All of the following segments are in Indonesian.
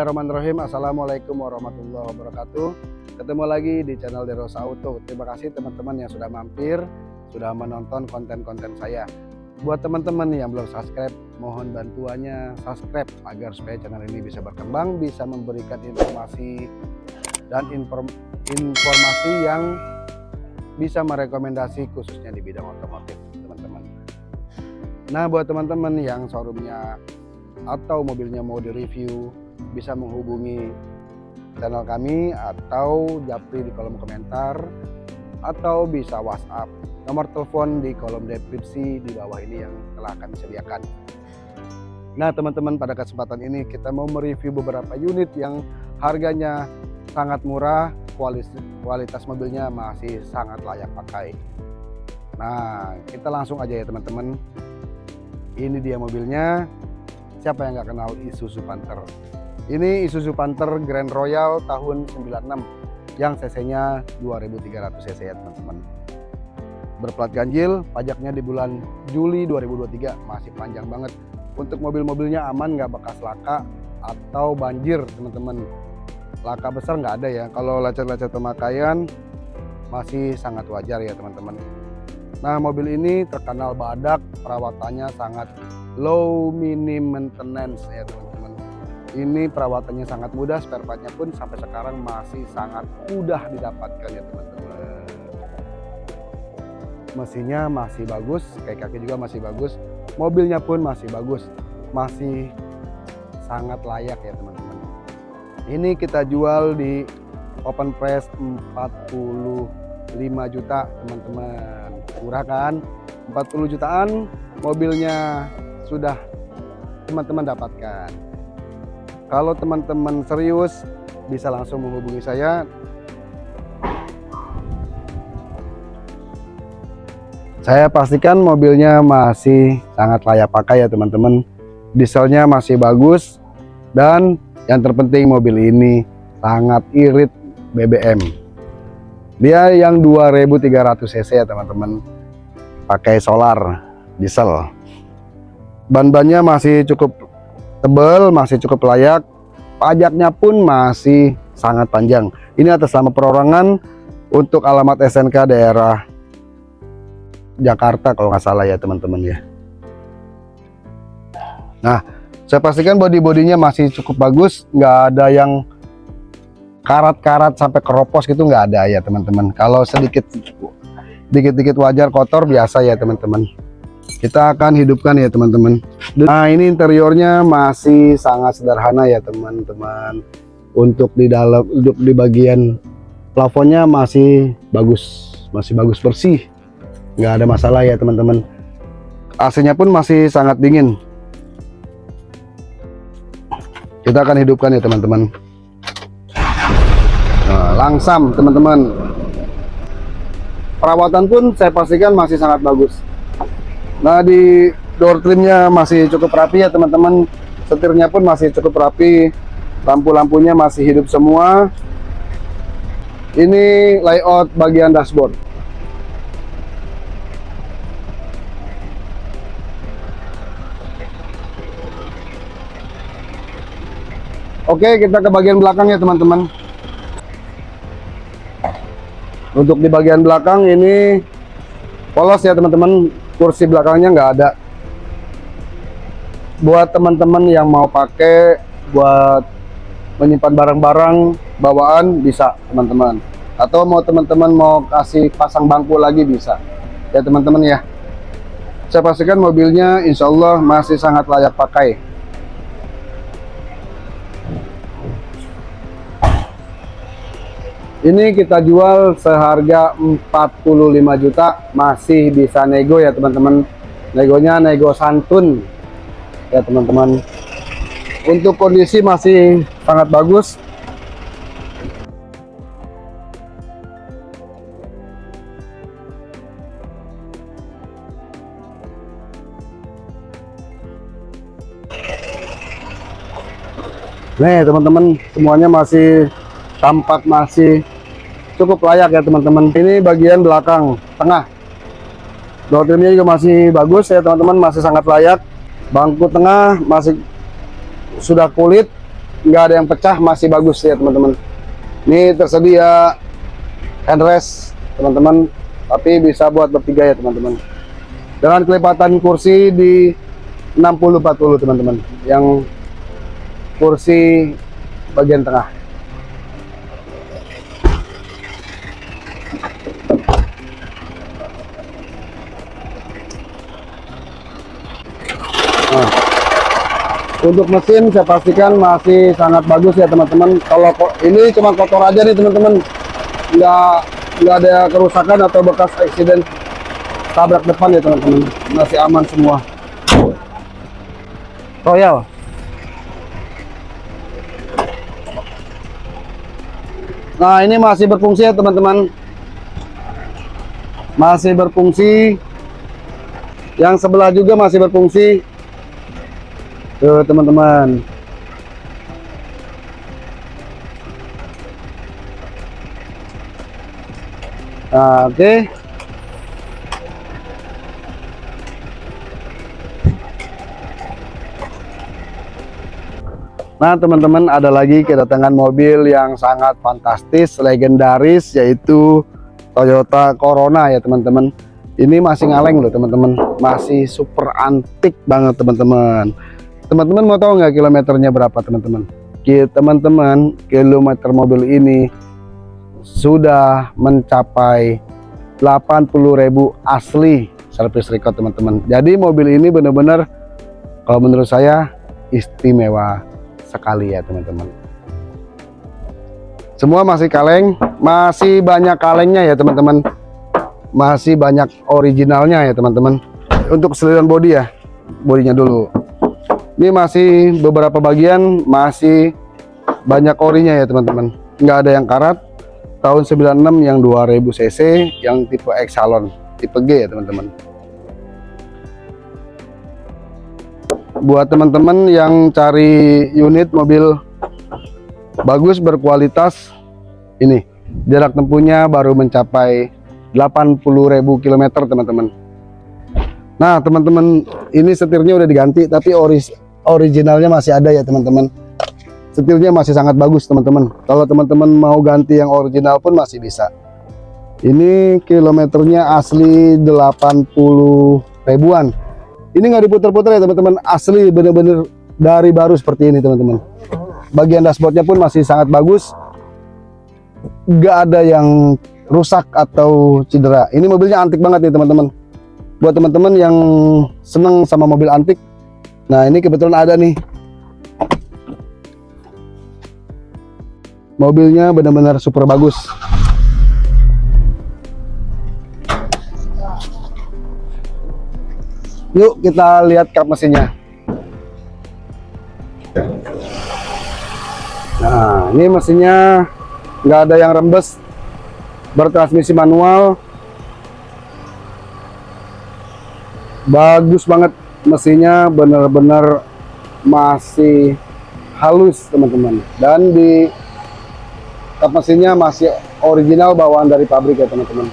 Bismillahirrahmanirrahim. Assalamualaikum warahmatullahi wabarakatuh. Ketemu lagi di channel Derosa Auto Terima kasih teman-teman yang sudah mampir Sudah menonton konten-konten saya. Buat teman-teman yang belum subscribe Mohon bantuannya. Subscribe Agar supaya channel ini bisa berkembang Bisa memberikan informasi Dan inform informasi yang Bisa merekomendasi khususnya di bidang otomotif teman-teman. Nah buat teman-teman yang showroomnya atau mobilnya mau direview bisa menghubungi channel kami atau japri di kolom komentar atau bisa WhatsApp. Nomor telepon di kolom deskripsi di bawah ini yang telah kami sediakan. Nah teman-teman pada kesempatan ini kita mau mereview beberapa unit yang harganya sangat murah, kualitas, kualitas mobilnya masih sangat layak pakai. Nah kita langsung aja ya teman-teman. Ini dia mobilnya. Siapa yang nggak kenal Isuzu Panther? Ini Isuzu Panther Grand Royal tahun 96 yang cc-nya 2300 cc ya teman-teman. Berplat ganjil, pajaknya di bulan Juli 2023 masih panjang banget. Untuk mobil-mobilnya aman nggak bekas laka atau banjir teman-teman. Laka besar nggak ada ya. Kalau lecet-lecet pemakaian masih sangat wajar ya teman-teman. Nah mobil ini terkenal badak, perawatannya sangat low minim maintenance ya teman-teman ini perawatannya sangat mudah spare partnya pun sampai sekarang masih sangat mudah didapatkan ya teman-teman. Mesinnya masih bagus kayak kaki juga masih bagus mobilnya pun masih bagus masih sangat layak ya teman-teman. Ini kita jual di open price 45 juta teman-teman. Murah kan? 40 jutaan mobilnya sudah teman-teman dapatkan kalau teman-teman serius bisa langsung menghubungi saya. Saya pastikan mobilnya masih sangat layak pakai ya teman-teman. Dieselnya masih bagus dan yang terpenting mobil ini sangat irit BBM. Dia yang 2300 cc ya teman-teman. Pakai solar diesel. Ban-bannya masih cukup tebal, masih cukup layak. Pajaknya pun masih sangat panjang. Ini atas nama perorangan untuk alamat SNK daerah Jakarta kalau nggak salah ya teman-teman ya. Nah, saya pastikan body-bodinya masih cukup bagus, nggak ada yang karat-karat sampai keropos gitu nggak ada ya teman-teman. Kalau sedikit dikit-dikit wajar kotor biasa ya teman-teman kita akan hidupkan ya teman-teman. Nah ini interiornya masih sangat sederhana ya teman-teman. Untuk di dalam untuk di bagian plafonnya masih bagus. Masih bagus bersih. Nggak ada masalah ya teman-teman. AC nya pun masih sangat dingin. Kita akan hidupkan ya teman-teman. Nah, langsam teman-teman. Perawatan pun saya pastikan masih sangat bagus Nah di door trimnya masih cukup rapi ya teman-teman. Setirnya pun masih cukup rapi. Lampu-lampunya masih hidup semua. Ini layout bagian dashboard. Oke kita ke bagian belakang ya teman-teman. Untuk di bagian belakang ini polos ya teman-teman kursi belakangnya nggak ada. Buat teman-teman yang mau pakai buat menyimpan barang-barang bawaan bisa teman-teman. Atau mau teman-teman mau kasih pasang bangku lagi bisa. Ya teman-teman ya. Saya pastikan mobilnya insya Allah masih sangat layak pakai ini kita jual seharga 45 juta. Masih bisa nego ya teman-teman. Negonya nego santun. Ya teman-teman. Untuk kondisi masih sangat bagus. Nih teman-teman semuanya masih tampak masih cukup layak ya teman-teman. Ini bagian belakang tengah. Door trimnya juga masih bagus ya teman-teman. Masih sangat layak. Bangku tengah masih sudah kulit. Nggak ada yang pecah masih bagus ya teman-teman. Ini tersedia handrest teman-teman. Tapi bisa buat bertiga ya teman-teman. Dengan kelipatan kursi di 60-40 teman-teman. Yang kursi bagian tengah untuk mesin saya pastikan masih sangat bagus ya teman-teman. Kalau ini cuma kotor aja nih teman-teman. Nggak nggak ada kerusakan atau bekas accident tabrak depan ya teman-teman. Masih aman semua. Royal. Nah ini masih berfungsi ya teman-teman. Masih berfungsi. Yang sebelah juga masih berfungsi tuh teman-teman nah, oke okay. Nah teman-teman ada lagi kedatangan mobil yang sangat fantastis, legendaris yaitu Toyota Corona ya teman-teman. Ini masih ngaleng loh teman-teman, masih super antik banget teman-teman. Teman-teman mau tahu nggak kilometernya berapa teman-teman? Teman-teman kilometer mobil ini sudah mencapai 80.000 asli service record teman-teman. Jadi mobil ini benar-benar kalau menurut saya istimewa sekali ya teman-teman semua masih kaleng masih banyak kalengnya ya teman-teman masih banyak originalnya ya teman-teman untuk seluruh body ya bodinya dulu ini masih beberapa bagian masih banyak orinya ya teman-teman. Nggak ada yang karat. Tahun 96 yang 2000 cc yang tipe Exalon tipe G ya teman-teman. Buat teman-teman yang cari unit mobil bagus berkualitas ini jarak tempuhnya baru mencapai 80.000 km teman-teman. Nah teman-teman ini setirnya udah diganti tapi oris originalnya masih ada ya teman-teman. Setirnya masih sangat bagus teman-teman. Kalau teman-teman mau ganti yang original pun masih bisa. Ini kilometernya asli 80 ribuan. Ini nggak diputar-putar ya teman-teman. Asli bener-bener dari baru seperti ini teman-teman. Bagian dashboardnya pun masih sangat bagus. Nggak ada yang rusak atau cedera. Ini mobilnya antik banget nih teman-teman. Buat teman-teman yang seneng sama mobil antik nah ini kebetulan ada nih. Mobilnya benar-benar super bagus. Yuk kita lihat kap mesinnya. Nah, ini mesinnya nggak ada yang rembes, bertransmisi manual, bagus banget mesinnya, bener-bener masih halus teman-teman. Dan di kap mesinnya masih original bawaan dari pabrik ya teman-teman.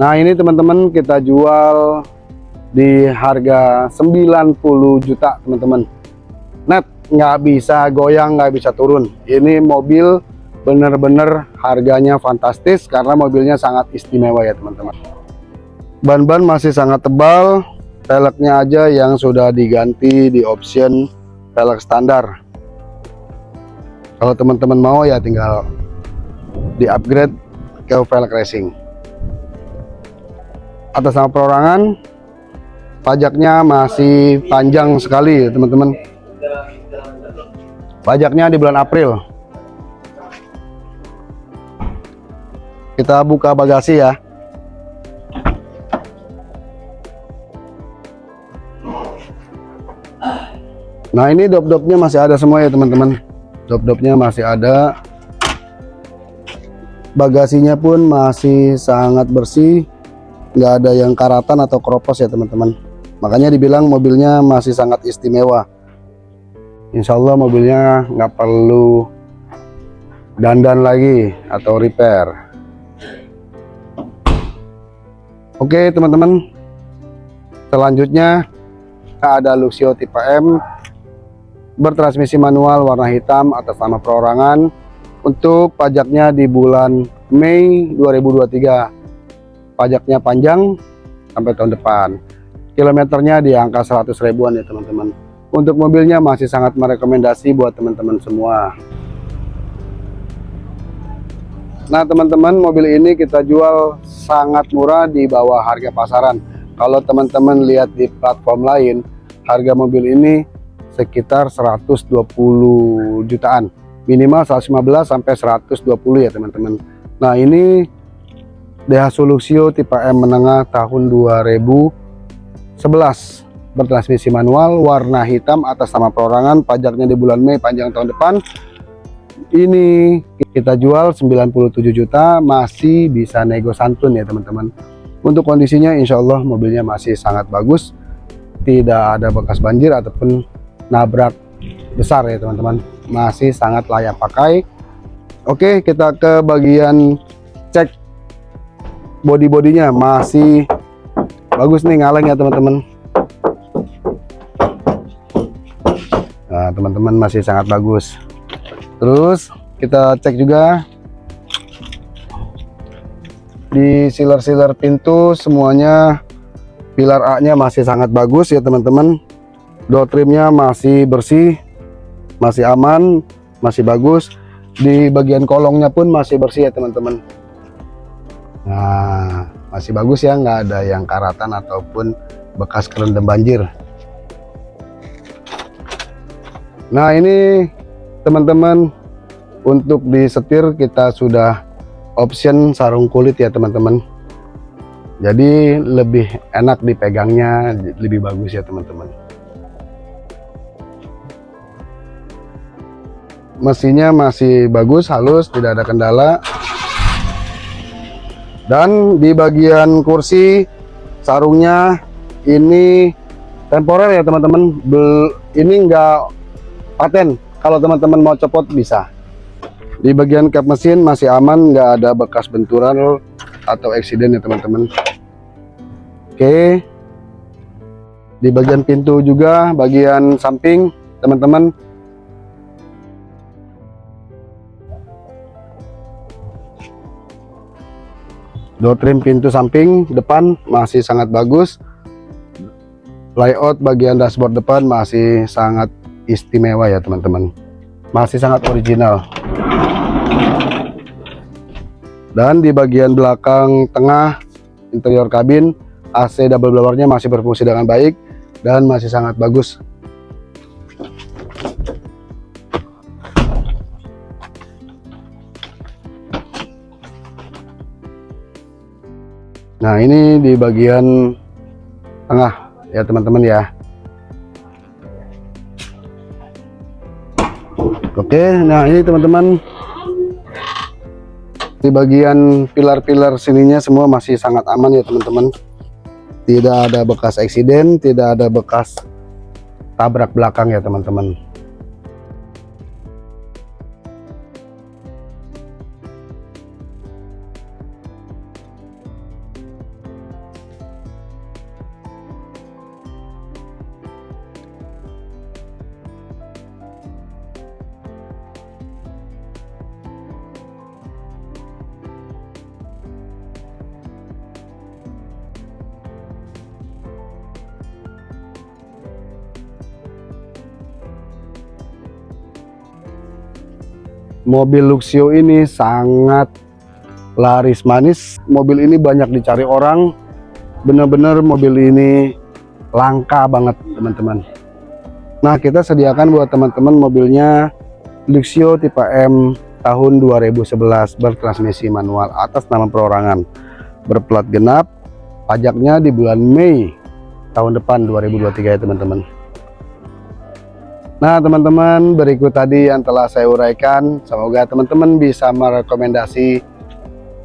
Nah ini teman-teman kita jual di harga 90 juta teman-teman net nggak bisa goyang nggak bisa turun. Ini mobil bener-bener harganya fantastis karena mobilnya sangat istimewa ya teman-teman. Ban-ban masih sangat tebal velgnya aja yang sudah diganti di option velg standar. Kalau teman-teman mau ya tinggal di upgrade ke velg racing. Atas nama perorangan pajaknya masih panjang sekali teman-teman pajaknya di bulan April. Kita buka bagasi ya. Nah ini dop-dopnya masih ada semua ya teman-teman. Dop-dopnya masih ada. Bagasinya pun masih sangat bersih. Nggak ada yang karatan atau keropos ya teman-teman. Makanya dibilang mobilnya masih sangat istimewa Insya Allah mobilnya nggak perlu dandan lagi atau repair. Oke teman-teman. Selanjutnya ada Luxio tipe M. Bertransmisi manual warna hitam atas nama perorangan untuk pajaknya di bulan Mei 2023 pajaknya panjang sampai tahun depan. Kilometernya di angka 100 ribuan ya teman-teman untuk mobilnya masih sangat merekomendasi buat teman-teman semua. Nah teman-teman mobil ini kita jual sangat murah di bawah harga pasaran. Kalau teman-teman lihat di platform lain harga mobil ini sekitar 120 jutaan. Minimal 115 sampai 120 ya teman-teman. Nah ini DH Soluxio tipe M menengah tahun 2011 bertransmisi manual warna hitam atas nama perorangan pajaknya di bulan Mei panjang tahun depan. Ini kita jual 97 juta masih bisa nego santun ya teman-teman. Untuk kondisinya Insya Allah mobilnya masih sangat bagus. Tidak ada bekas banjir ataupun nabrak besar ya teman-teman. Masih sangat layak pakai. Oke kita ke bagian cek body-bodinya masih bagus nih ngaleng ya teman-teman teman-teman masih sangat bagus. Terus kita cek juga di sealer-sealer pintu semuanya. Pilar A nya masih sangat bagus ya teman-teman. Door trimnya masih bersih masih aman masih bagus. Di bagian kolongnya pun masih bersih ya teman-teman. Nah masih bagus ya nggak ada yang karatan ataupun bekas kerendam banjir nah ini teman-teman untuk disetir kita sudah option sarung kulit ya teman-teman. Jadi lebih enak dipegangnya lebih bagus ya teman-teman. Mesinnya masih bagus halus tidak ada kendala. Dan di bagian kursi sarungnya ini temporer ya teman-teman. Ini enggak paten kalau teman-teman mau copot bisa. Di bagian kap mesin masih aman nggak ada bekas benturan atau eksiden ya teman-teman. Oke. Di bagian pintu juga bagian samping teman-teman. Door trim pintu samping depan masih sangat bagus. Layout bagian dashboard depan masih sangat istimewa ya teman-teman. Masih sangat original. Dan di bagian belakang tengah interior kabin AC double blowernya masih berfungsi dengan baik dan masih sangat bagus. Nah ini di bagian tengah ya teman-teman ya Oke, nah ini teman-teman di bagian pilar-pilar sininya semua masih sangat aman ya teman-teman. Tidak ada bekas eksiden, tidak ada bekas tabrak belakang ya teman-teman. Mobil Luxio ini sangat laris manis. Mobil ini banyak dicari orang. Bener-bener mobil ini langka banget teman-teman. Nah kita sediakan buat teman-teman mobilnya Luxio tipe M tahun 2011 bertransmisi manual atas nama perorangan. Berplat genap pajaknya di bulan Mei tahun depan 2023 ya teman-teman Nah teman-teman berikut tadi yang telah saya uraikan. Semoga teman-teman bisa merekomendasi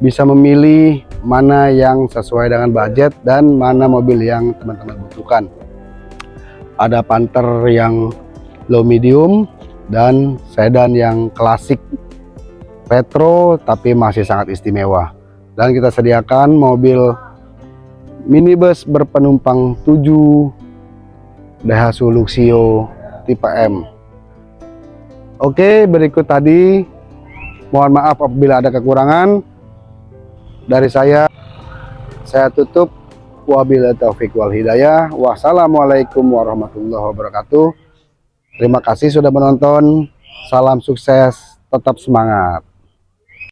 bisa memilih mana yang sesuai dengan budget dan mana mobil yang teman-teman butuhkan. Ada Panther yang low medium dan sedan yang klasik retro tapi masih sangat istimewa. Dan kita sediakan mobil minibus berpenumpang 7 Daihatsu Luxio tipe M. Oke, berikut tadi mohon maaf apabila ada kekurangan dari saya. Saya tutup wabillahi taufik wal hidayah. Wassalamualaikum warahmatullahi wabarakatuh. Terima kasih sudah menonton. Salam sukses, tetap semangat.